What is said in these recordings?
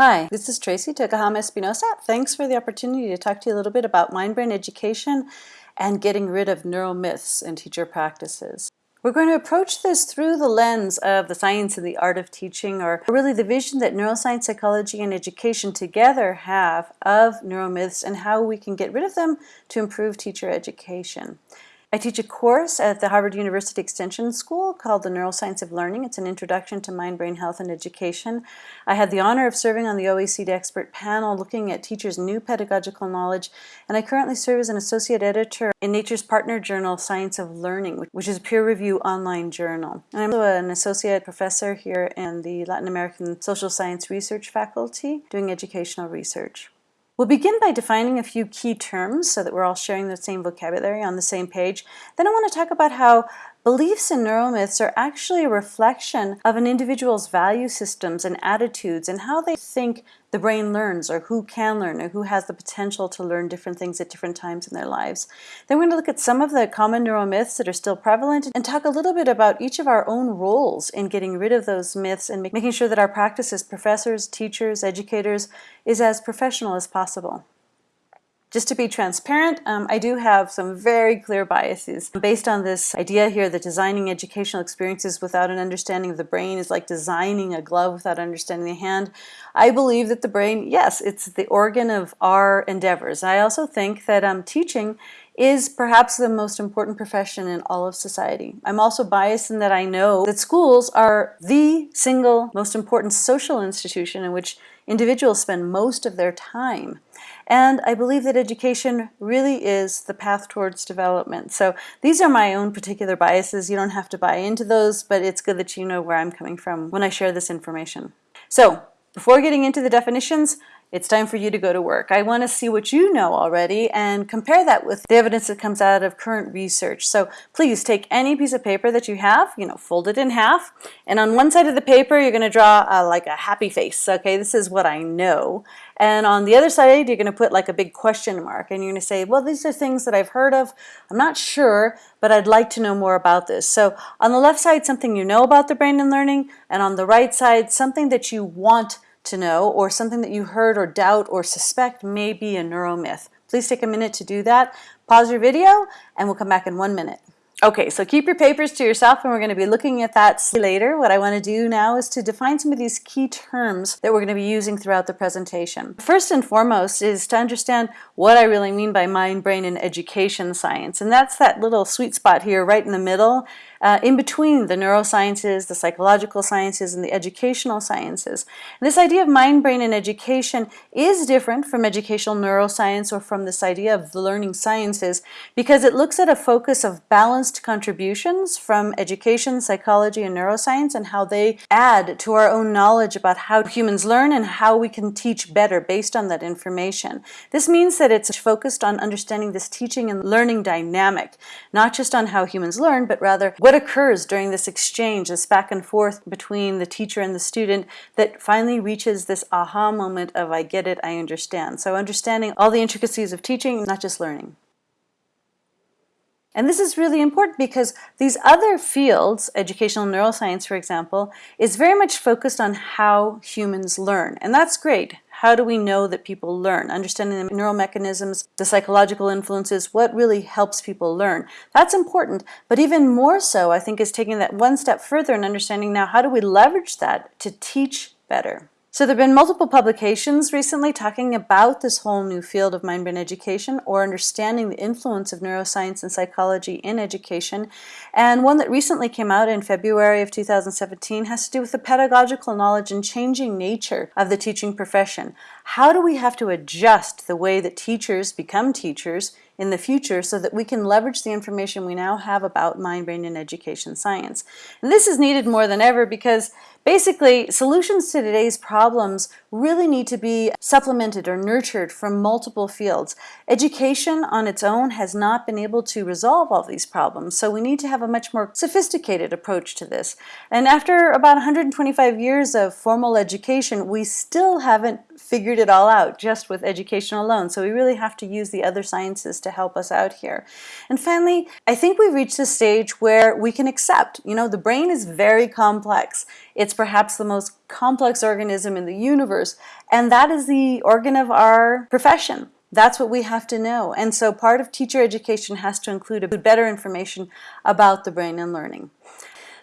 Hi, this is Tracey Tokuhama Espinosa. Thanks for the opportunity to talk to you a little bit about mind-brain education and getting rid of neuromyths in teacher practices. We're going to approach this through the lens of the science and the art of teaching, or really the vision that neuroscience, psychology, and education together have of neuromyths and how we can get rid of them to improve teacher education. I teach a course at the Harvard University Extension School called The Neuroscience of Learning. It's an introduction to mind-brain health and education. I had the honor of serving on the OECD expert panel looking at teachers' new pedagogical knowledge, and I currently serve as an associate editor in Nature's partner journal, Science of Learning, which is a peer-review online journal. And I'm also an associate professor here in the Latin American Social Science Research faculty doing educational research. We'll begin by defining a few key terms so that we're all sharing the same vocabulary on the same page. Then I want to talk about how Beliefs in neuromyths are actually a reflection of an individual's value systems and attitudes and how they think the brain learns or who can learn or who has the potential to learn different things at different times in their lives. Then we're going to look at some of the common neuromyths that are still prevalent and talk a little bit about each of our own roles in getting rid of those myths and making sure that our practice as professors, teachers, educators is as professional as possible. Just to be transparent, um, I do have some very clear biases based on this idea here that designing educational experiences without an understanding of the brain is like designing a glove without understanding the hand. I believe that the brain, yes, it's the organ of our endeavors. I also think that um, teaching is perhaps the most important profession in all of society. I'm also biased in that I know that schools are the single most important social institution in which individuals spend most of their time. And I believe that education really is the path towards development. So these are my own particular biases. You don't have to buy into those, but it's good that you know where I'm coming from when I share this information. So before getting into the definitions, it's time for you to go to work. I want to see what you know already and compare that with the evidence that comes out of current research. So please take any piece of paper that you have, you know, fold it in half, and on one side of the paper you're going to draw uh, like a happy face. Okay, this is what I know. And on the other side you're going to put like a big question mark and you're going to say, well, these are things that I've heard of. I'm not sure, but I'd like to know more about this. So on the left side, something you know about the brain and learning, and on the right side, something that you want to know or something that you heard or doubt or suspect may be a neuromyth. Please take a minute to do that. Pause your video and we'll come back in one minute. Okay, so keep your papers to yourself and we're going to be looking at that later. What I want to do now is to define some of these key terms that we're going to be using throughout the presentation. First and foremost is to understand what I really mean by mind, brain, and education science. And that's that little sweet spot here right in the middle uh, in between the neurosciences, the psychological sciences, and the educational sciences. And this idea of mind, brain, and education is different from educational neuroscience or from this idea of the learning sciences because it looks at a focus of balanced contributions from education, psychology, and neuroscience and how they add to our own knowledge about how humans learn and how we can teach better based on that information. This means that it's focused on understanding this teaching and learning dynamic, not just on how humans learn, but rather what occurs during this exchange, this back and forth between the teacher and the student that finally reaches this aha moment of I get it, I understand. So understanding all the intricacies of teaching, not just learning. And this is really important because these other fields, educational neuroscience for example, is very much focused on how humans learn. And that's great. How do we know that people learn? Understanding the neural mechanisms, the psychological influences, what really helps people learn. That's important, but even more so, I think, is taking that one step further and understanding now how do we leverage that to teach better. So there have been multiple publications recently talking about this whole new field of mind-brain education or understanding the influence of neuroscience and psychology in education. And one that recently came out in February of 2017 has to do with the pedagogical knowledge and changing nature of the teaching profession. How do we have to adjust the way that teachers become teachers in the future so that we can leverage the information we now have about mind, brain, and education science. And this is needed more than ever because Basically, solutions to today's problems really need to be supplemented or nurtured from multiple fields. Education on its own has not been able to resolve all these problems, so we need to have a much more sophisticated approach to this. And after about 125 years of formal education, we still haven't figured it all out just with education alone, so we really have to use the other sciences to help us out here. And finally, I think we've reached a stage where we can accept, you know, the brain is very complex. It's perhaps the most complex organism in the universe, and that is the organ of our profession. That's what we have to know. And so part of teacher education has to include a better information about the brain and learning.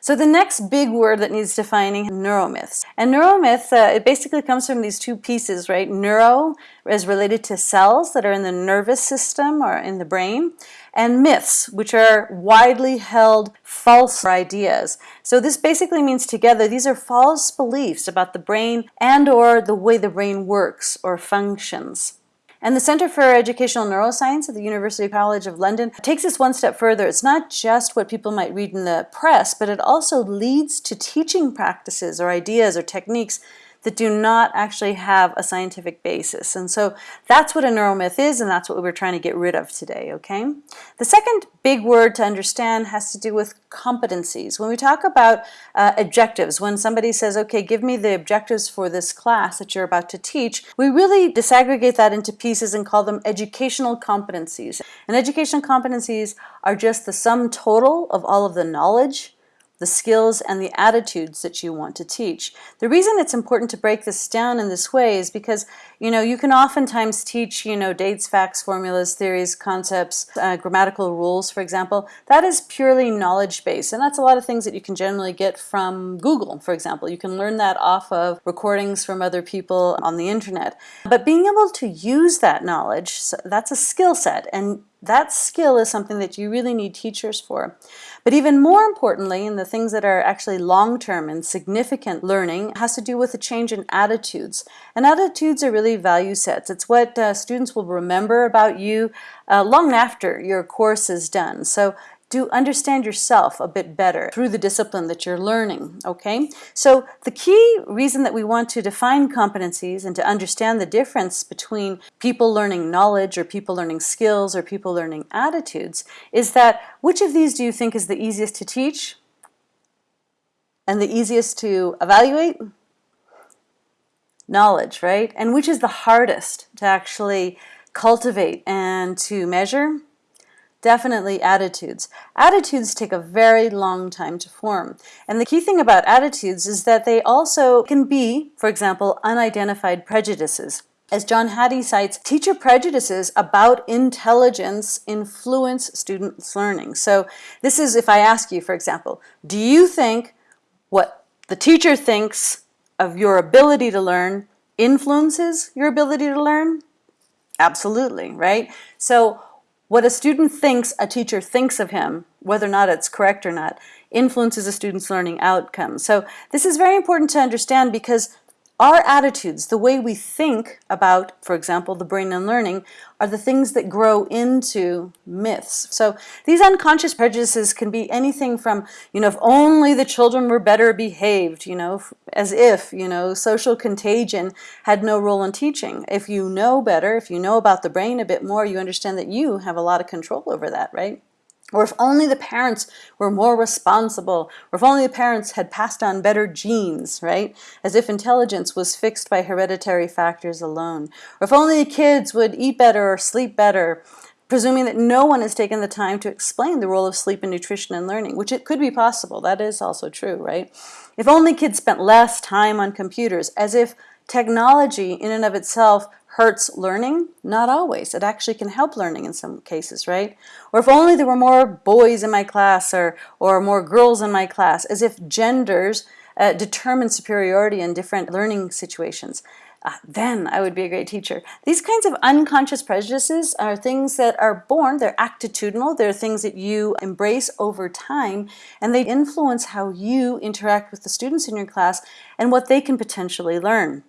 So the next big word that needs defining, neuromyths. And neuromyth, uh, it basically comes from these two pieces, right? Neuro is related to cells that are in the nervous system or in the brain, and myths, which are widely held false ideas. So this basically means together, these are false beliefs about the brain and or the way the brain works or functions. And the Center for Educational Neuroscience at the University College of London takes this one step further. It's not just what people might read in the press, but it also leads to teaching practices or ideas or techniques that do not actually have a scientific basis. And so that's what a neuromyth is, and that's what we're trying to get rid of today, okay? The second big word to understand has to do with competencies. When we talk about uh, objectives, when somebody says, okay, give me the objectives for this class that you're about to teach, we really disaggregate that into pieces and call them educational competencies. And educational competencies are just the sum total of all of the knowledge, the skills and the attitudes that you want to teach. The reason it's important to break this down in this way is because, you know, you can oftentimes teach, you know, dates, facts, formulas, theories, concepts, uh, grammatical rules, for example. That is purely knowledge-based, and that's a lot of things that you can generally get from Google, for example. You can learn that off of recordings from other people on the internet. But being able to use that knowledge, that's a skill set, and that skill is something that you really need teachers for. But even more importantly, and the things that are actually long-term and significant learning has to do with a change in attitudes. And attitudes are really value sets. It's what uh, students will remember about you uh, long after your course is done. So to understand yourself a bit better through the discipline that you're learning, okay? So the key reason that we want to define competencies and to understand the difference between people learning knowledge or people learning skills or people learning attitudes is that which of these do you think is the easiest to teach and the easiest to evaluate? Knowledge, right? And which is the hardest to actually cultivate and to measure? Definitely attitudes. Attitudes take a very long time to form. And the key thing about attitudes is that they also can be, for example, unidentified prejudices. As John Hattie cites, teacher prejudices about intelligence influence students' learning. So this is if I ask you, for example, do you think what the teacher thinks of your ability to learn influences your ability to learn? Absolutely, right? So what a student thinks a teacher thinks of him, whether or not it's correct or not, influences a student's learning outcome. So this is very important to understand because our attitudes, the way we think about, for example, the brain and learning, are the things that grow into myths. So these unconscious prejudices can be anything from, you know, if only the children were better behaved, you know, as if, you know, social contagion had no role in teaching. If you know better, if you know about the brain a bit more, you understand that you have a lot of control over that, right? Or if only the parents were more responsible, or if only the parents had passed on better genes, right? As if intelligence was fixed by hereditary factors alone. Or if only the kids would eat better or sleep better, presuming that no one has taken the time to explain the role of sleep in nutrition and learning, which it could be possible. That is also true, right? If only kids spent less time on computers, as if technology in and of itself hurts learning? Not always. It actually can help learning in some cases, right? Or if only there were more boys in my class or, or more girls in my class, as if genders uh, determine superiority in different learning situations. Uh, then I would be a great teacher. These kinds of unconscious prejudices are things that are born, they're attitudinal, they're things that you embrace over time, and they influence how you interact with the students in your class and what they can potentially learn.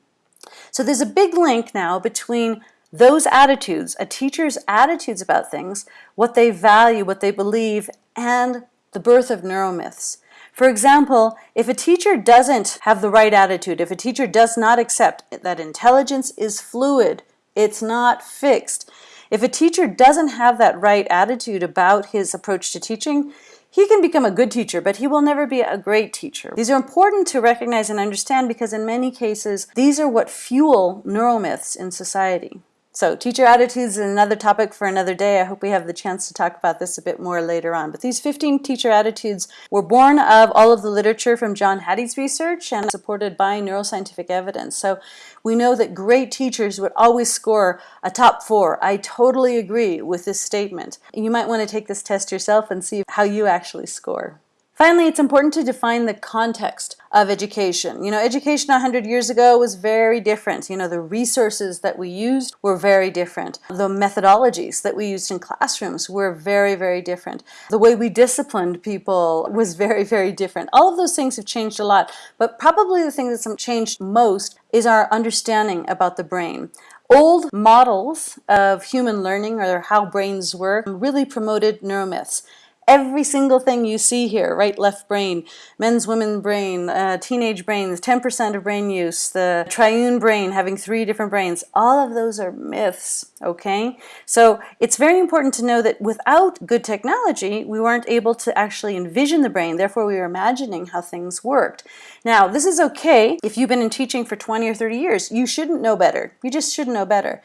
So there's a big link now between those attitudes, a teacher's attitudes about things, what they value, what they believe, and the birth of neuromyths. For example, if a teacher doesn't have the right attitude, if a teacher does not accept that intelligence is fluid, it's not fixed, if a teacher doesn't have that right attitude about his approach to teaching, he can become a good teacher, but he will never be a great teacher. These are important to recognize and understand because in many cases, these are what fuel neuromyths in society. So teacher attitudes is another topic for another day. I hope we have the chance to talk about this a bit more later on. But these 15 teacher attitudes were born of all of the literature from John Hattie's research and supported by neuroscientific evidence. So we know that great teachers would always score a top four. I totally agree with this statement. You might want to take this test yourself and see how you actually score. Finally, it's important to define the context of education. You know, education 100 years ago was very different. You know, the resources that we used were very different. The methodologies that we used in classrooms were very, very different. The way we disciplined people was very, very different. All of those things have changed a lot, but probably the thing that's changed most is our understanding about the brain. Old models of human learning or how brains work really promoted neuromyths. Every single thing you see here, right left brain, men's women brain, uh, teenage brains, 10% of brain use, the triune brain having three different brains, all of those are myths, okay? So it's very important to know that without good technology, we weren't able to actually envision the brain, therefore we were imagining how things worked. Now, this is okay if you've been in teaching for 20 or 30 years. You shouldn't know better. You just shouldn't know better.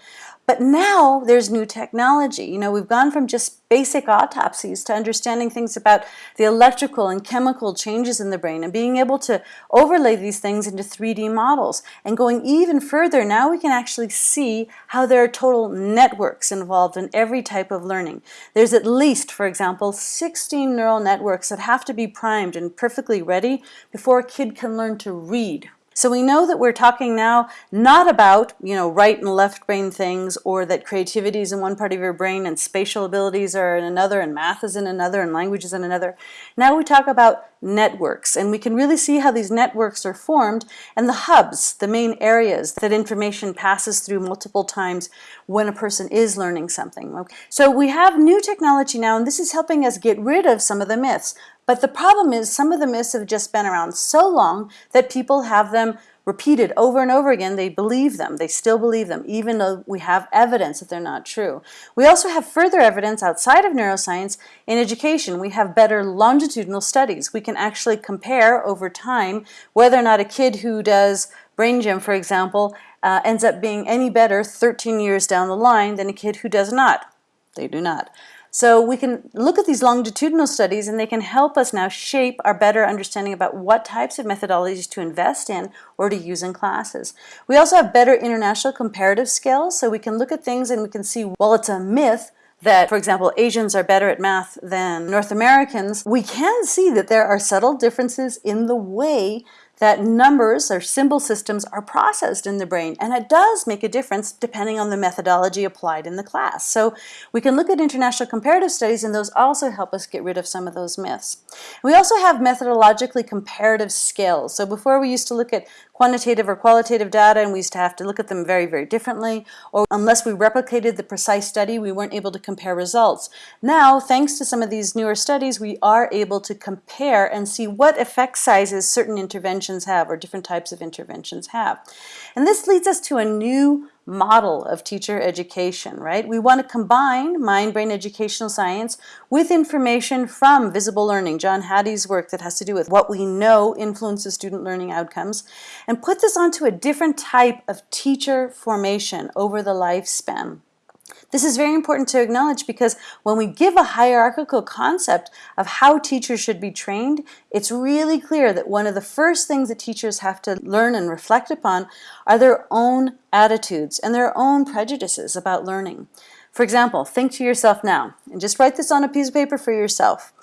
But now there's new technology. You know, we've gone from just basic autopsies to understanding things about the electrical and chemical changes in the brain and being able to overlay these things into 3D models. And going even further, now we can actually see how there are total networks involved in every type of learning. There's at least, for example, 16 neural networks that have to be primed and perfectly ready before a kid can learn to read so we know that we're talking now not about, you know, right and left brain things or that creativity is in one part of your brain and spatial abilities are in another and math is in another and language is in another. Now we talk about networks and we can really see how these networks are formed and the hubs, the main areas that information passes through multiple times when a person is learning something. So we have new technology now and this is helping us get rid of some of the myths. But the problem is some of the myths have just been around so long that people have them repeated over and over again. They believe them. They still believe them, even though we have evidence that they're not true. We also have further evidence outside of neuroscience in education. We have better longitudinal studies. We can actually compare over time whether or not a kid who does brain gym, for example, uh, ends up being any better 13 years down the line than a kid who does not. They do not. So we can look at these longitudinal studies and they can help us now shape our better understanding about what types of methodologies to invest in or to use in classes. We also have better international comparative skills so we can look at things and we can see, well, it's a myth that, for example, Asians are better at math than North Americans, we can see that there are subtle differences in the way that numbers or symbol systems are processed in the brain and it does make a difference depending on the methodology applied in the class. So we can look at international comparative studies and those also help us get rid of some of those myths. We also have methodologically comparative skills. So before we used to look at quantitative or qualitative data and we used to have to look at them very, very differently, or unless we replicated the precise study, we weren't able to compare results. Now, thanks to some of these newer studies, we are able to compare and see what effect sizes certain interventions have or different types of interventions have. And this leads us to a new model of teacher education, right? We want to combine mind-brain educational science with information from visible learning, John Hattie's work that has to do with what we know influences student learning outcomes, and put this onto a different type of teacher formation over the lifespan. This is very important to acknowledge because when we give a hierarchical concept of how teachers should be trained, it's really clear that one of the first things that teachers have to learn and reflect upon are their own attitudes and their own prejudices about learning. For example, think to yourself now, and just write this on a piece of paper for yourself.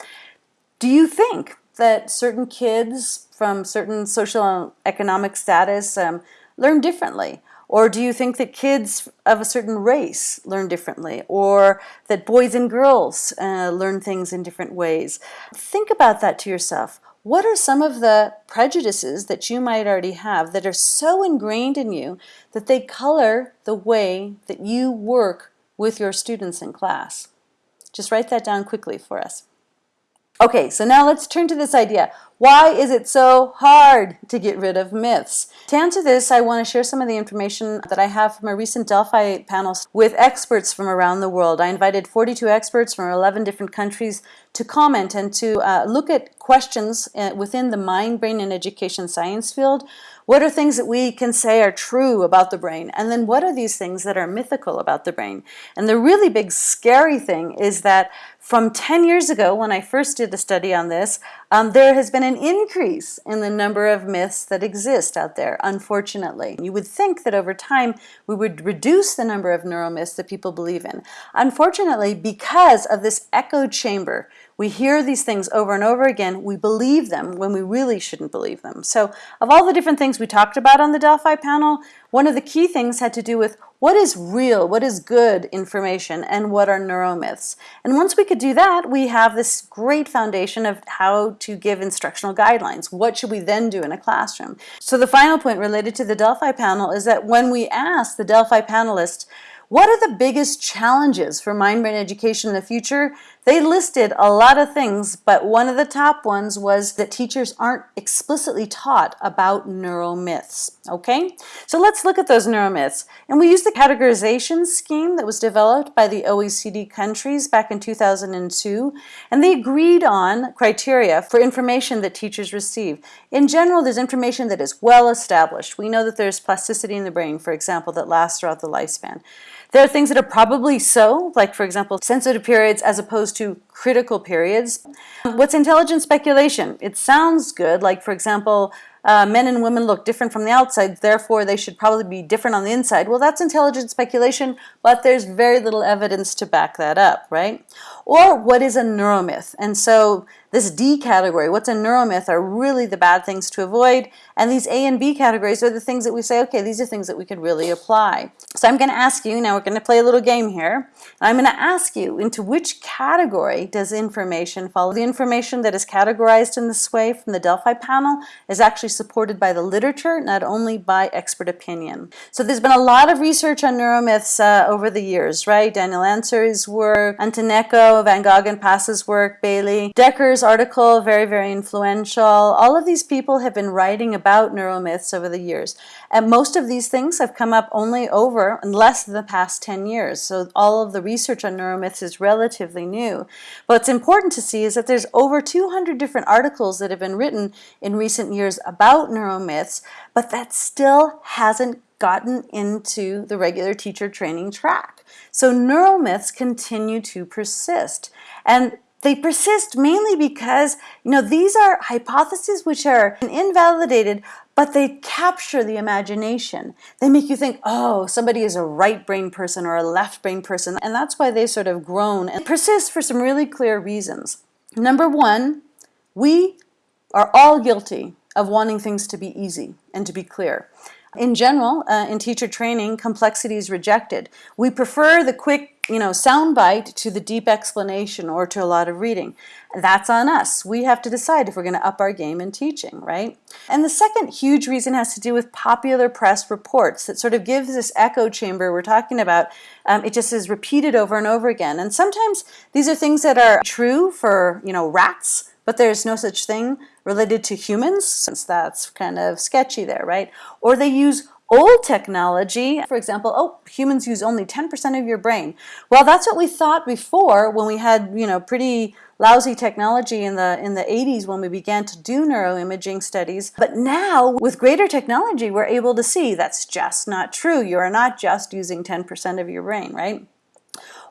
Do you think that certain kids from certain social and economic status um, learn differently? Or do you think that kids of a certain race learn differently? Or that boys and girls uh, learn things in different ways? Think about that to yourself. What are some of the prejudices that you might already have that are so ingrained in you that they color the way that you work with your students in class? Just write that down quickly for us. Okay, so now let's turn to this idea. Why is it so hard to get rid of myths? To answer this, I want to share some of the information that I have from a recent Delphi panel with experts from around the world. I invited 42 experts from 11 different countries to comment and to uh, look at questions uh, within the mind, brain, and education science field What are things that we can say are true about the brain? And then what are these things that are mythical about the brain? And the really big scary thing is that from 10 years ago, when I first did a study on this, um, there has been an increase in the number of myths that exist out there, unfortunately. You would think that over time we would reduce the number of neuromyths that people believe in. Unfortunately, because of this echo chamber, we hear these things over and over again, we believe them when we really shouldn't believe them. So of all the different things we talked about on the Delphi panel, one of the key things had to do with what is real, what is good information, and what are neuromyths. And once we could do that, we have this great foundation of how to give instructional guidelines. What should we then do in a classroom? So the final point related to the Delphi panel is that when we asked the Delphi panelists, what are the biggest challenges for mind-brain education in the future? They listed a lot of things, but one of the top ones was that teachers aren't explicitly taught about neuromyths, okay? So let's look at those neuromyths. And we used the categorization scheme that was developed by the OECD countries back in 2002, and they agreed on criteria for information that teachers receive. In general, there's information that is well established. We know that there's plasticity in the brain, for example, that lasts throughout the lifespan. There are things that are probably so, like for example, sensitive periods as opposed to critical periods. What's intelligent speculation? It sounds good, like for example, uh, men and women look different from the outside, therefore they should probably be different on the inside. Well, that's intelligent speculation, but there's very little evidence to back that up, right? Or what is a neuromyth? And so this D category, what's a neuromyth, are really the bad things to avoid. And these A and B categories are the things that we say, okay, these are things that we could really apply. So I'm going to ask you, now we're going to play a little game here. And I'm going to ask you, into which category does information fall? The information that is categorized in this way from the Delphi panel is actually supported by the literature, not only by expert opinion. So there's been a lot of research on neuromyths uh, over the years, right? Daniel Ansari's work, Antonecco, Van Goghon Pass's work, Bailey, Dekker's article, very, very influential. All of these people have been writing about neuromyths over the years. And most of these things have come up only over in less than the past 10 years. So all of the research on neuromyths is relatively new. What's important to see is that there's over 200 different articles that have been written in recent years about neuromyths, but that still hasn't gotten into the regular teacher training track. So neuromyths continue to persist. And they persist mainly because, you know, these are hypotheses which are invalidated, but they capture the imagination. They make you think, oh, somebody is a right brain person or a left brain person. And that's why they sort of grown and persist for some really clear reasons. Number one, we are all guilty of wanting things to be easy and to be clear. In general, uh, in teacher training, complexity is rejected. We prefer the quick, you know, soundbite to the deep explanation or to a lot of reading. That's on us. We have to decide if we're going to up our game in teaching, right? And the second huge reason has to do with popular press reports that sort of gives this echo chamber we're talking about. Um, it just is repeated over and over again. And sometimes these are things that are true for, you know, rats, but there's no such thing related to humans, since that's kind of sketchy there, right? Or they use old technology, for example, oh, humans use only 10% of your brain. Well, that's what we thought before when we had, you know, pretty lousy technology in the in the 80s when we began to do neuroimaging studies. But now, with greater technology, we're able to see that's just not true. You are not just using 10% of your brain, right?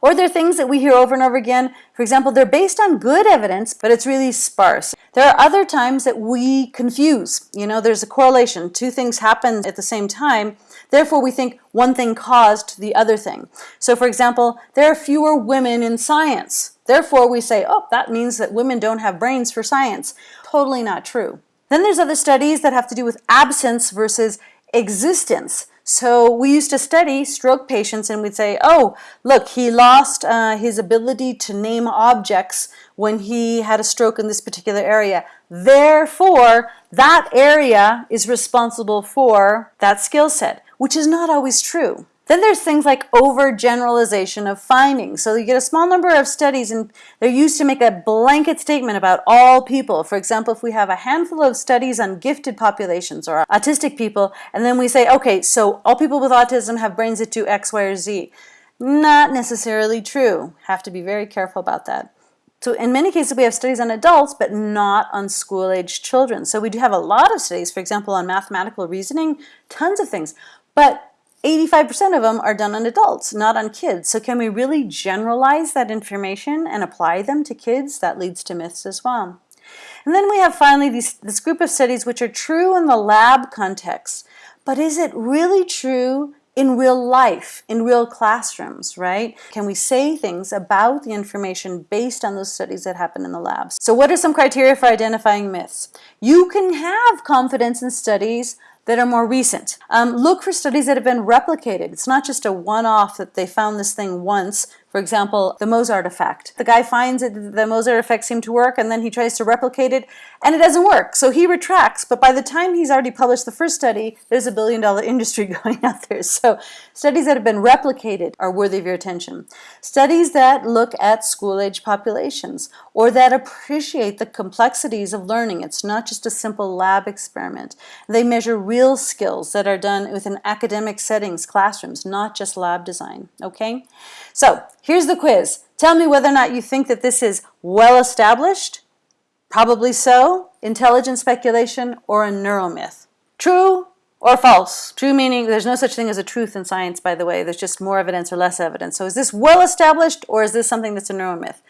Or they're things that we hear over and over again. For example, they're based on good evidence, but it's really sparse. There are other times that we confuse. You know, there's a correlation. Two things happen at the same time. Therefore, we think one thing caused the other thing. So for example, there are fewer women in science. Therefore, we say, oh, that means that women don't have brains for science. Totally not true. Then there's other studies that have to do with absence versus existence. So we used to study stroke patients and we'd say, oh, look, he lost uh, his ability to name objects when he had a stroke in this particular area. Therefore, that area is responsible for that skill set, which is not always true. Then there's things like overgeneralization of findings. So you get a small number of studies and they're used to make a blanket statement about all people. For example, if we have a handful of studies on gifted populations or autistic people, and then we say, okay, so all people with autism have brains that do X, Y, or Z. Not necessarily true. Have to be very careful about that. So in many cases, we have studies on adults, but not on school-age children. So we do have a lot of studies, for example, on mathematical reasoning, tons of things. But 85% of them are done on adults, not on kids. So can we really generalize that information and apply them to kids? That leads to myths as well. And then we have finally these, this group of studies which are true in the lab context. But is it really true in real life, in real classrooms, right? Can we say things about the information based on those studies that happen in the labs? So what are some criteria for identifying myths? You can have confidence in studies that are more recent. Um, look for studies that have been replicated. It's not just a one-off that they found this thing once. For example, the Mozart effect. The guy finds that the Mozart effect seemed to work and then he tries to replicate it and it doesn't work. So he retracts, but by the time he's already published the first study, there's a billion dollar industry going out there. So studies that have been replicated are worthy of your attention. Studies that look at school-age populations or that appreciate the complexities of learning. It's not just a simple lab experiment. They measure real skills that are done within academic settings, classrooms, not just lab design, okay? So here's the quiz. Tell me whether or not you think that this is well established, probably so, intelligent speculation, or a neuromyth. True or false? True meaning there's no such thing as a truth in science, by the way. There's just more evidence or less evidence. So is this well established or is this something that's a neuromyth?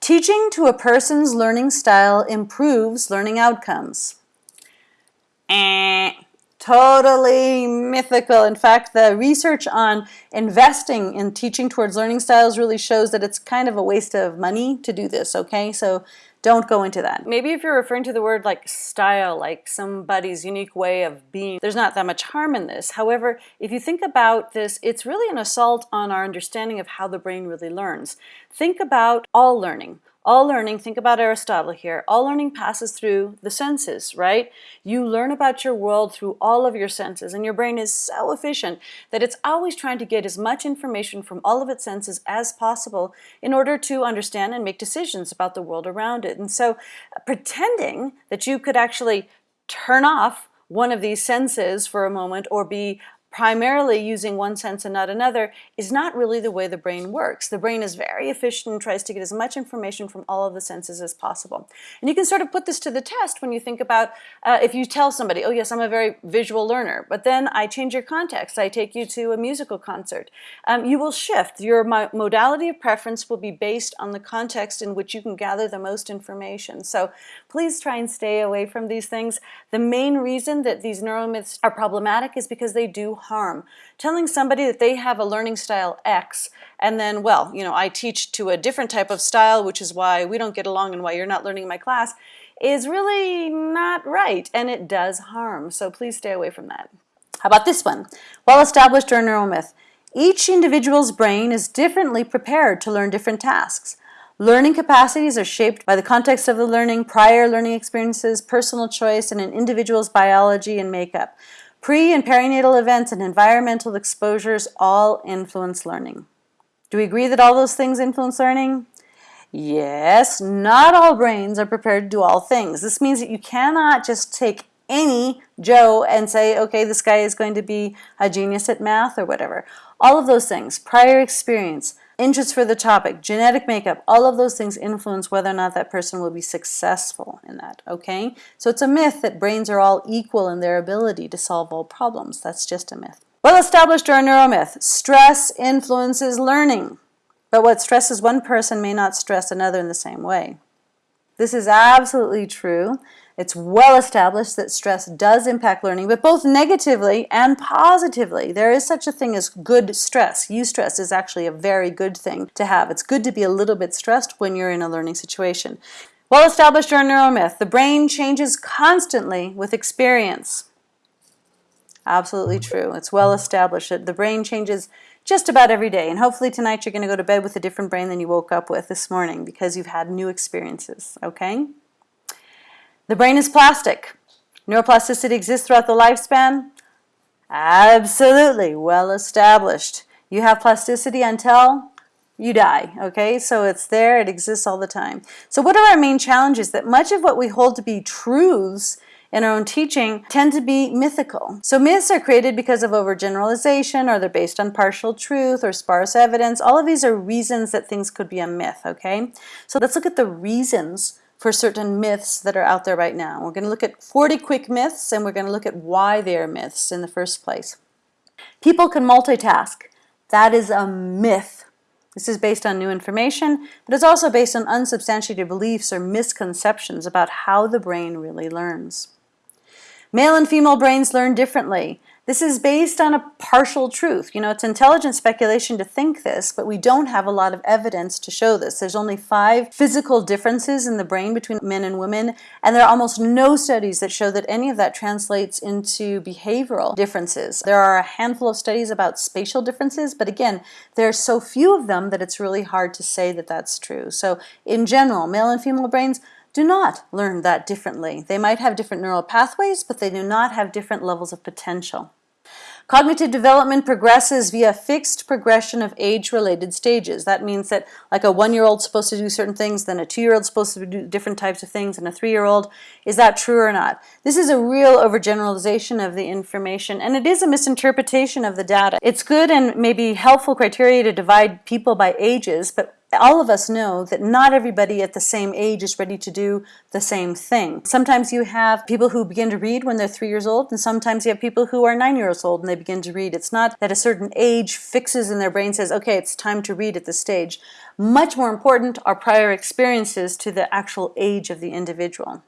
Teaching to a person's learning style improves learning outcomes. Eh, totally mythical. In fact, the research on investing in teaching towards learning styles really shows that it's kind of a waste of money to do this, okay? So don't go into that. Maybe if you're referring to the word like style, like somebody's unique way of being, there's not that much harm in this. However, if you think about this, it's really an assault on our understanding of how the brain really learns. Think about all learning. All learning, think about Aristotle here, all learning passes through the senses, right? You learn about your world through all of your senses and your brain is so efficient that it's always trying to get as much information from all of its senses as possible in order to understand and make decisions about the world around it. And so uh, pretending that you could actually turn off one of these senses for a moment or be primarily using one sense and not another is not really the way the brain works. The brain is very efficient and tries to get as much information from all of the senses as possible. And you can sort of put this to the test when you think about uh, if you tell somebody, oh yes, I'm a very visual learner, but then I change your context. I take you to a musical concert. Um, you will shift. Your mo modality of preference will be based on the context in which you can gather the most information. So please try and stay away from these things. The main reason that these neuromyths are problematic is because they do harm. Telling somebody that they have a learning style X and then, well, you know, I teach to a different type of style, which is why we don't get along and why you're not learning in my class, is really not right and it does harm. So please stay away from that. How about this one? Well established or neuromyth. Each individual's brain is differently prepared to learn different tasks. Learning capacities are shaped by the context of the learning, prior learning experiences, personal choice, and an individual's biology and makeup. Pre and perinatal events and environmental exposures all influence learning. Do we agree that all those things influence learning? Yes, not all brains are prepared to do all things. This means that you cannot just take any Joe and say, okay, this guy is going to be a genius at math or whatever. All of those things, prior experience, interest for the topic, genetic makeup, all of those things influence whether or not that person will be successful in that, okay? So it's a myth that brains are all equal in their ability to solve all problems. That's just a myth. Well established or a neuromyth, stress influences learning. But what stresses one person may not stress another in the same way. This is absolutely true. It's well established that stress does impact learning, but both negatively and positively. There is such a thing as good stress. Eustress is actually a very good thing to have. It's good to be a little bit stressed when you're in a learning situation. Well established or neuromyth, the brain changes constantly with experience. Absolutely true. It's well established that the brain changes just about every day. And hopefully tonight you're going to go to bed with a different brain than you woke up with this morning because you've had new experiences, okay? The brain is plastic. Neuroplasticity exists throughout the lifespan? Absolutely, well established. You have plasticity until you die, okay? So it's there, it exists all the time. So what are our main challenges? That much of what we hold to be truths in our own teaching tend to be mythical. So myths are created because of overgeneralization or they're based on partial truth or sparse evidence. All of these are reasons that things could be a myth, okay? So let's look at the reasons for certain myths that are out there right now. We're going to look at 40 quick myths and we're going to look at why they are myths in the first place. People can multitask. That is a myth. This is based on new information, but it's also based on unsubstantiated beliefs or misconceptions about how the brain really learns. Male and female brains learn differently. This is based on a partial truth. You know, it's intelligent speculation to think this, but we don't have a lot of evidence to show this. There's only five physical differences in the brain between men and women, and there are almost no studies that show that any of that translates into behavioral differences. There are a handful of studies about spatial differences, but again, there are so few of them that it's really hard to say that that's true. So in general, male and female brains do not learn that differently. They might have different neural pathways, but they do not have different levels of potential. Cognitive development progresses via fixed progression of age-related stages. That means that like a one-year-old supposed to do certain things, then a two-year-old supposed to do different types of things, and a three-year-old. Is that true or not? This is a real overgeneralization of the information, and it is a misinterpretation of the data. It's good and maybe helpful criteria to divide people by ages, but all of us know that not everybody at the same age is ready to do the same thing. Sometimes you have people who begin to read when they're three years old, and sometimes you have people who are nine years old and they begin to read. It's not that a certain age fixes in their brain says, okay, it's time to read at this stage. Much more important are prior experiences to the actual age of the individual.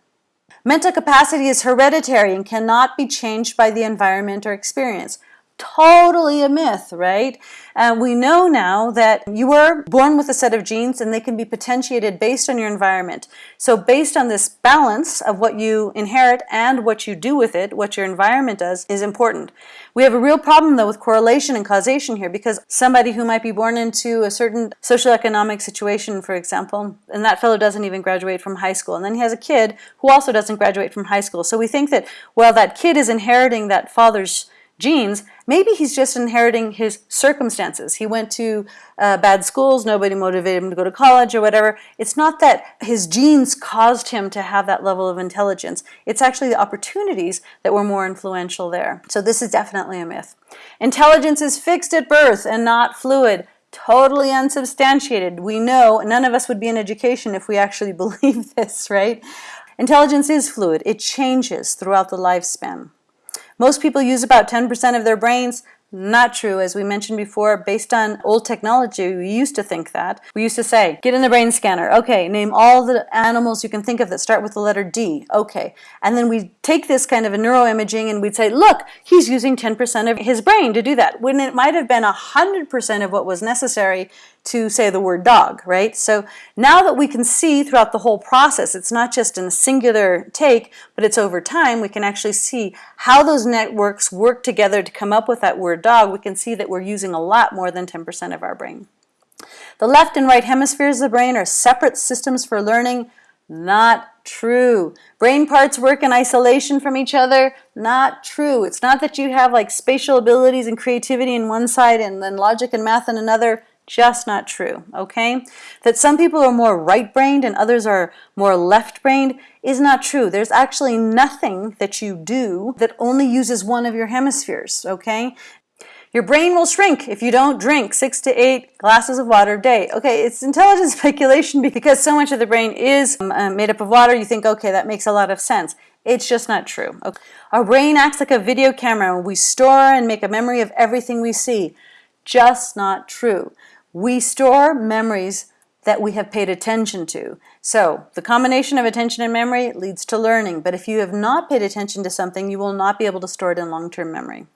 Mental capacity is hereditary and cannot be changed by the environment or experience totally a myth, right? And we know now that you were born with a set of genes and they can be potentiated based on your environment. So based on this balance of what you inherit and what you do with it, what your environment does, is important. We have a real problem though with correlation and causation here because somebody who might be born into a certain socioeconomic situation, for example, and that fellow doesn't even graduate from high school, and then he has a kid who also doesn't graduate from high school. So we think that, well, that kid is inheriting that father's genes, maybe he's just inheriting his circumstances. He went to uh, bad schools, nobody motivated him to go to college or whatever. It's not that his genes caused him to have that level of intelligence. It's actually the opportunities that were more influential there. So this is definitely a myth. Intelligence is fixed at birth and not fluid. Totally unsubstantiated. We know none of us would be in education if we actually believe this, right? Intelligence is fluid. It changes throughout the lifespan. Most people use about 10% of their brains. Not true, as we mentioned before, based on old technology, we used to think that. We used to say, get in the brain scanner. Okay, name all the animals you can think of that start with the letter D. Okay. And then we take this kind of a neuroimaging and we'd say, look, he's using 10% of his brain to do that, when it might have been 100% of what was necessary to say the word dog, right? So now that we can see throughout the whole process, it's not just in a singular take, but it's over time, we can actually see how those networks work together to come up with that word dog. We can see that we're using a lot more than 10% of our brain. The left and right hemispheres of the brain are separate systems for learning. Not true. Brain parts work in isolation from each other. Not true. It's not that you have like spatial abilities and creativity in one side and then logic and math in another just not true, okay? That some people are more right-brained and others are more left-brained is not true. There's actually nothing that you do that only uses one of your hemispheres, okay? Your brain will shrink if you don't drink six to eight glasses of water a day. Okay, it's intelligent speculation because so much of the brain is um, uh, made up of water. You think, okay, that makes a lot of sense. It's just not true. Okay. Our brain acts like a video camera. We store and make a memory of everything we see. Just not true. We store memories that we have paid attention to. So the combination of attention and memory leads to learning, but if you have not paid attention to something, you will not be able to store it in long-term memory.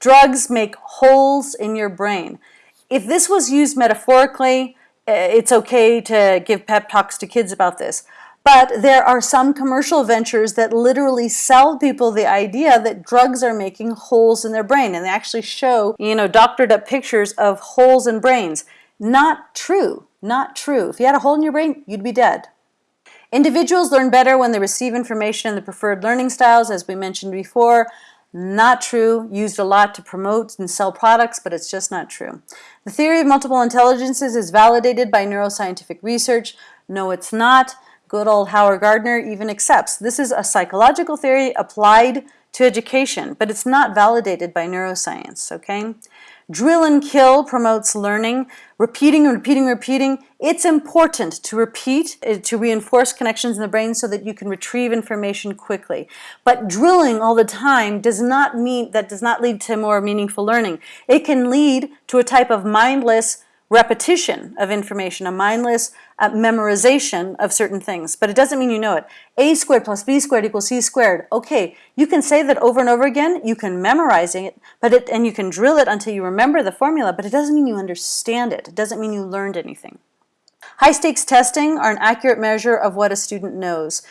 Drugs make holes in your brain. If this was used metaphorically, eh, it's okay to give pep talks to kids about this. But there are some commercial ventures that literally sell people the idea that drugs are making holes in their brain. And they actually show, you know, doctored up pictures of holes in brains. Not true. Not true. If you had a hole in your brain, you'd be dead. Individuals learn better when they receive information in the preferred learning styles, as we mentioned before. Not true, used a lot to promote and sell products, but it's just not true. The theory of multiple intelligences is validated by neuroscientific research. No, it's not. Good old Howard Gardner even accepts this is a psychological theory applied to education, but it's not validated by neuroscience, okay? Drill and kill promotes learning, repeating repeating, repeating. It's important to repeat, uh, to reinforce connections in the brain so that you can retrieve information quickly. But drilling all the time does not mean, that does not lead to more meaningful learning. It can lead to a type of mindless repetition of information, a mindless uh, memorization of certain things, but it doesn't mean you know it. a squared plus b squared equals c squared. Okay, you can say that over and over again, you can memorize it, but it, and you can drill it until you remember the formula, but it doesn't mean you understand it. It doesn't mean you learned anything. High stakes testing are an accurate measure of what a student knows.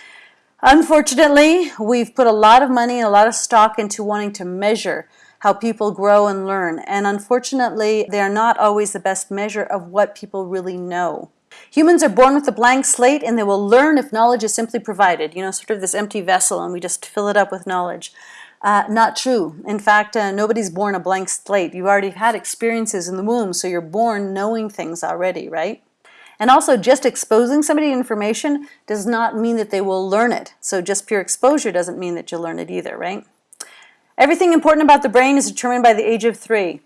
Unfortunately, we've put a lot of money and a lot of stock into wanting to measure how people grow and learn. And unfortunately, they are not always the best measure of what people really know. Humans are born with a blank slate and they will learn if knowledge is simply provided. You know, sort of this empty vessel and we just fill it up with knowledge. Uh, not true. In fact, uh, nobody's born a blank slate. You've already had experiences in the womb, so you're born knowing things already, right? And also, just exposing somebody to information does not mean that they will learn it. So just pure exposure doesn't mean that you'll learn it either, right? Everything important about the brain is determined by the age of three.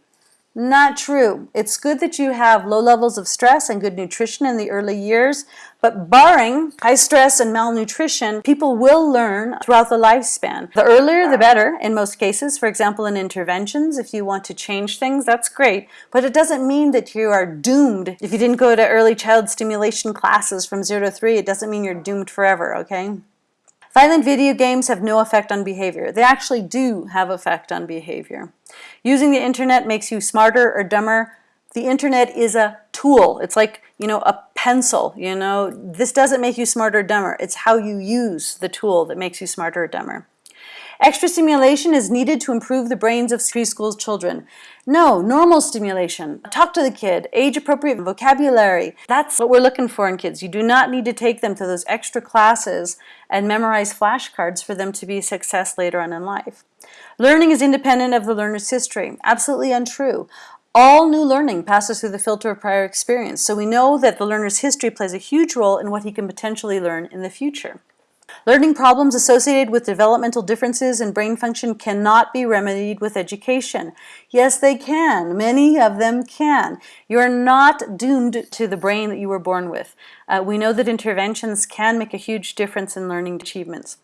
Not true. It's good that you have low levels of stress and good nutrition in the early years, but barring high stress and malnutrition, people will learn throughout the lifespan. The earlier the better in most cases. For example, in interventions, if you want to change things, that's great, but it doesn't mean that you are doomed. If you didn't go to early child stimulation classes from 0 to 3, it doesn't mean you're doomed forever, okay? Violent video games have no effect on behavior. They actually do have effect on behavior. Using the internet makes you smarter or dumber. The internet is a tool. It's like, you know, a pencil, you know. This doesn't make you smarter or dumber. It's how you use the tool that makes you smarter or dumber. Extra stimulation is needed to improve the brains of preschool children. No, normal stimulation. Talk to the kid, age-appropriate vocabulary. That's what we're looking for in kids. You do not need to take them to those extra classes and memorize flashcards for them to be a success later on in life. Learning is independent of the learner's history. Absolutely untrue. All new learning passes through the filter of prior experience, so we know that the learner's history plays a huge role in what he can potentially learn in the future. Learning problems associated with developmental differences in brain function cannot be remedied with education. Yes, they can. Many of them can. You're not doomed to the brain that you were born with. Uh, we know that interventions can make a huge difference in learning achievements.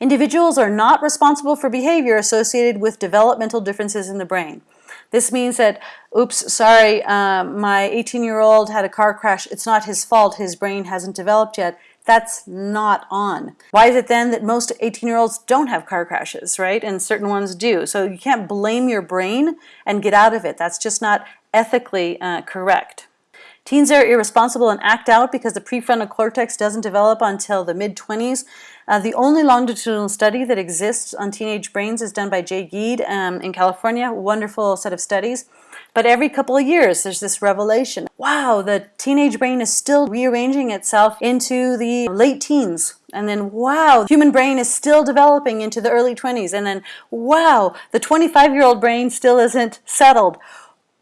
Individuals are not responsible for behavior associated with developmental differences in the brain. This means that, oops, sorry, um, my 18-year-old had a car crash. It's not his fault. His brain hasn't developed yet. That's not on. Why is it then that most 18-year-olds don't have car crashes, right? And certain ones do. So you can't blame your brain and get out of it. That's just not ethically uh, correct. Teens are irresponsible and act out because the prefrontal cortex doesn't develop until the mid-20s. Uh, the only longitudinal study that exists on teenage brains is done by Jay Giedd um, in California. Wonderful set of studies. But every couple of years, there's this revelation. Wow, the teenage brain is still rearranging itself into the late teens. And then, wow, the human brain is still developing into the early 20s. And then, wow, the 25-year-old brain still isn't settled.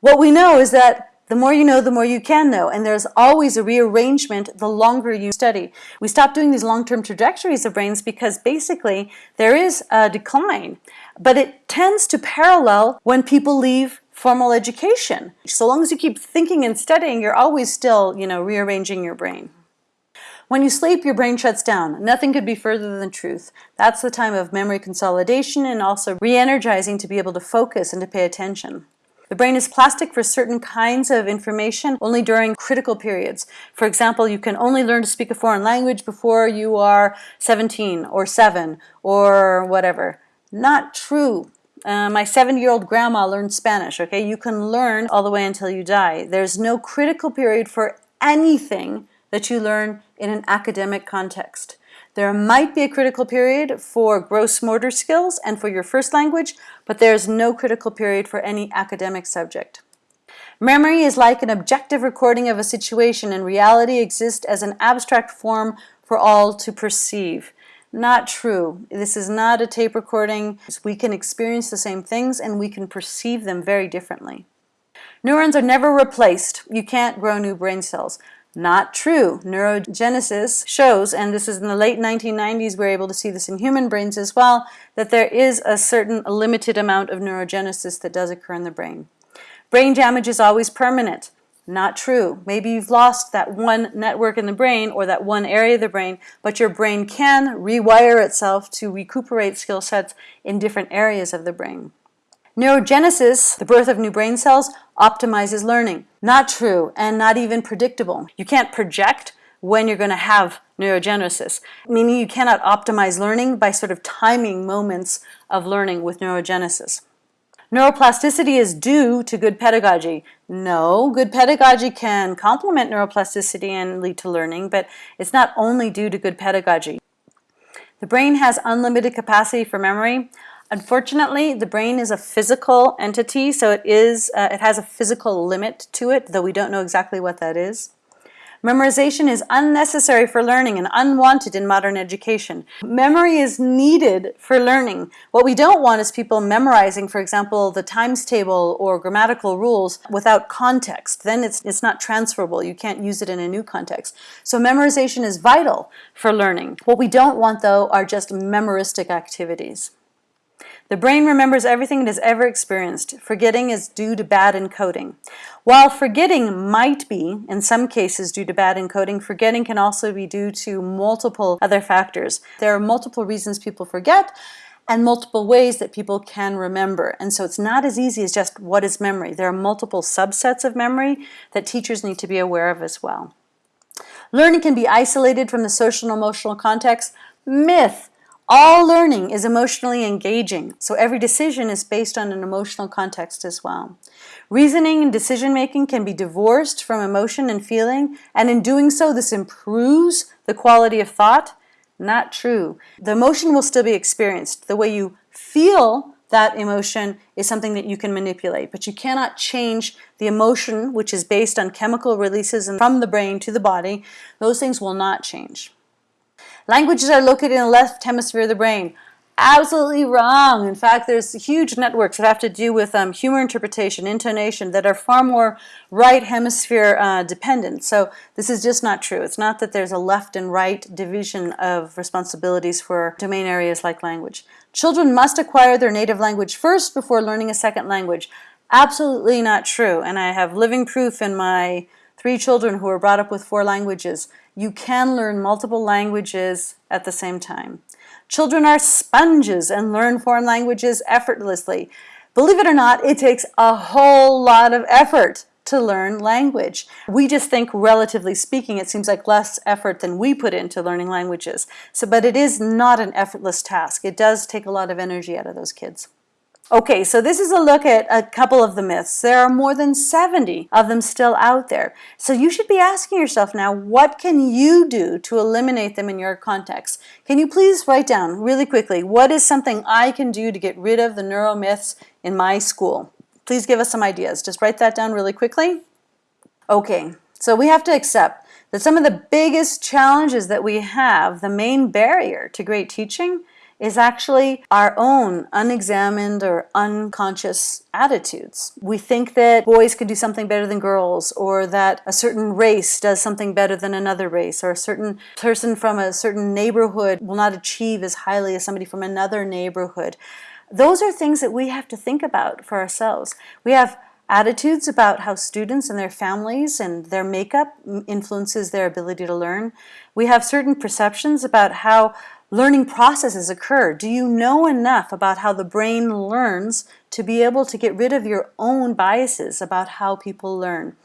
What we know is that the more you know, the more you can know. And there's always a rearrangement the longer you study. We stop doing these long-term trajectories of brains because basically there is a decline. But it tends to parallel when people leave formal education. So long as you keep thinking and studying, you're always still, you know, rearranging your brain. When you sleep, your brain shuts down. Nothing could be further than the truth. That's the time of memory consolidation and also re-energizing to be able to focus and to pay attention. The brain is plastic for certain kinds of information only during critical periods. For example, you can only learn to speak a foreign language before you are 17 or 7 or whatever. Not true. Uh, my seven-year-old grandma learned Spanish, okay? You can learn all the way until you die. There's no critical period for anything that you learn in an academic context. There might be a critical period for gross motor skills and for your first language, but there's no critical period for any academic subject. Memory is like an objective recording of a situation and reality exists as an abstract form for all to perceive. Not true. This is not a tape recording. We can experience the same things and we can perceive them very differently. Neurons are never replaced. You can't grow new brain cells. Not true. Neurogenesis shows, and this is in the late 1990s, we're able to see this in human brains as well, that there is a certain limited amount of neurogenesis that does occur in the brain. Brain damage is always permanent. Not true. Maybe you've lost that one network in the brain or that one area of the brain, but your brain can rewire itself to recuperate skill sets in different areas of the brain. Neurogenesis, the birth of new brain cells, optimizes learning. Not true and not even predictable. You can't project when you're going to have neurogenesis, meaning you cannot optimize learning by sort of timing moments of learning with neurogenesis. Neuroplasticity is due to good pedagogy. No, good pedagogy can complement neuroplasticity and lead to learning, but it's not only due to good pedagogy. The brain has unlimited capacity for memory. Unfortunately, the brain is a physical entity, so it is uh, it has a physical limit to it, though we don't know exactly what that is. Memorization is unnecessary for learning and unwanted in modern education. Memory is needed for learning. What we don't want is people memorizing, for example, the times table or grammatical rules without context. Then it's, it's not transferable. You can't use it in a new context. So memorization is vital for learning. What we don't want, though, are just memoristic activities. The brain remembers everything it has ever experienced. Forgetting is due to bad encoding. While forgetting might be, in some cases, due to bad encoding, forgetting can also be due to multiple other factors. There are multiple reasons people forget and multiple ways that people can remember. And so it's not as easy as just what is memory. There are multiple subsets of memory that teachers need to be aware of as well. Learning can be isolated from the social and emotional context. Myth. All learning is emotionally engaging, so every decision is based on an emotional context as well. Reasoning and decision making can be divorced from emotion and feeling, and in doing so, this improves the quality of thought. Not true. The emotion will still be experienced. The way you feel that emotion is something that you can manipulate, but you cannot change the emotion, which is based on chemical releases from the brain to the body. Those things will not change. Languages are located in the left hemisphere of the brain. Absolutely wrong. In fact, there's huge networks that have to do with um, humor interpretation, intonation, that are far more right hemisphere uh, dependent. So this is just not true. It's not that there's a left and right division of responsibilities for domain areas like language. Children must acquire their native language first before learning a second language. Absolutely not true. And I have living proof in my three children who were brought up with four languages you can learn multiple languages at the same time. Children are sponges and learn foreign languages effortlessly. Believe it or not, it takes a whole lot of effort to learn language. We just think, relatively speaking, it seems like less effort than we put into learning languages. So, but it is not an effortless task. It does take a lot of energy out of those kids. Okay, so this is a look at a couple of the myths. There are more than 70 of them still out there. So you should be asking yourself now, what can you do to eliminate them in your context? Can you please write down really quickly, what is something I can do to get rid of the neuromyths in my school? Please give us some ideas. Just write that down really quickly. Okay, so we have to accept that some of the biggest challenges that we have, the main barrier to great teaching, is actually our own unexamined or unconscious attitudes. We think that boys can do something better than girls, or that a certain race does something better than another race, or a certain person from a certain neighborhood will not achieve as highly as somebody from another neighborhood. Those are things that we have to think about for ourselves. We have attitudes about how students and their families and their makeup influences their ability to learn. We have certain perceptions about how learning processes occur? Do you know enough about how the brain learns to be able to get rid of your own biases about how people learn?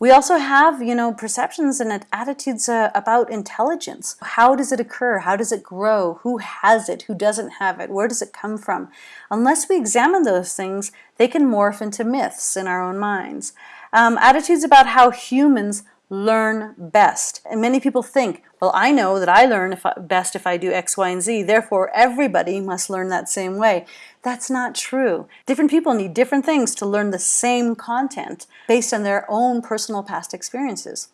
We also have, you know, perceptions and attitudes uh, about intelligence. How does it occur? How does it grow? Who has it? Who doesn't have it? Where does it come from? Unless we examine those things, they can morph into myths in our own minds. Um, attitudes about how humans learn best. And many people think, well, I know that I learn if I, best if I do X, Y, and Z, therefore everybody must learn that same way. That's not true. Different people need different things to learn the same content based on their own personal past experiences.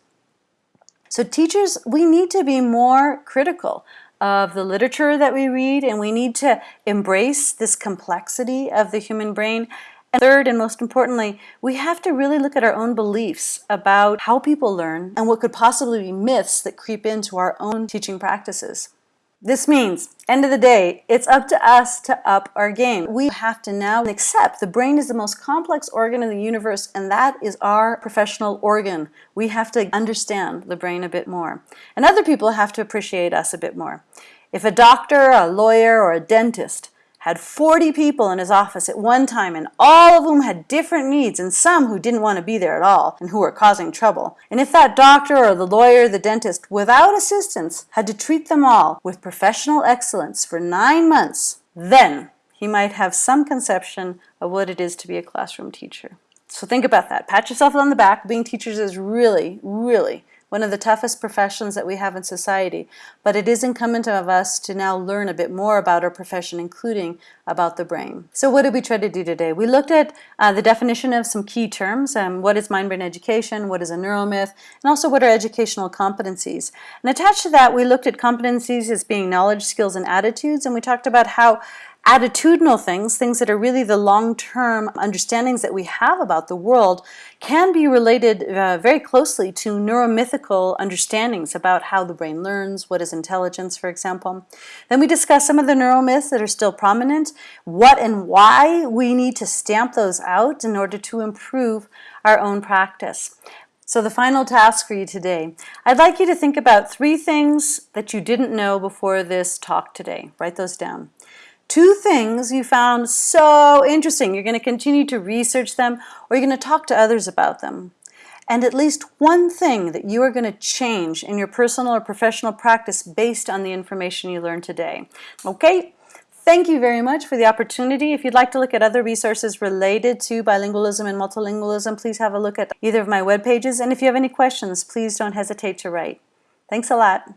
So teachers, we need to be more critical of the literature that we read and we need to embrace this complexity of the human brain And third, and most importantly, we have to really look at our own beliefs about how people learn and what could possibly be myths that creep into our own teaching practices. This means, end of the day, it's up to us to up our game. We have to now accept the brain is the most complex organ in the universe and that is our professional organ. We have to understand the brain a bit more. And other people have to appreciate us a bit more. If a doctor, a lawyer, or a dentist had 40 people in his office at one time and all of whom had different needs and some who didn't want to be there at all and who were causing trouble. And if that doctor or the lawyer the dentist without assistance had to treat them all with professional excellence for nine months, then he might have some conception of what it is to be a classroom teacher. So think about that. Pat yourself on the back. Being teachers is really, really one of the toughest professions that we have in society. But it is incumbent of us to now learn a bit more about our profession, including about the brain. So what did we try to do today? We looked at uh, the definition of some key terms. Um, what is mind-brain education? What is a neuromyth? And also what are educational competencies? And attached to that, we looked at competencies as being knowledge, skills, and attitudes. And we talked about how attitudinal things, things that are really the long-term understandings that we have about the world, can be related uh, very closely to neuromythical understandings about how the brain learns, what is intelligence, for example. Then we discuss some of the neuromyths that are still prominent, what and why we need to stamp those out in order to improve our own practice. So the final task for you today, I'd like you to think about three things that you didn't know before this talk today. Write those down two things you found so interesting. You're going to continue to research them or you're going to talk to others about them. And at least one thing that you are going to change in your personal or professional practice based on the information you learned today. Okay? Thank you very much for the opportunity. If you'd like to look at other resources related to bilingualism and multilingualism, please have a look at either of my web pages. And if you have any questions, please don't hesitate to write. Thanks a lot.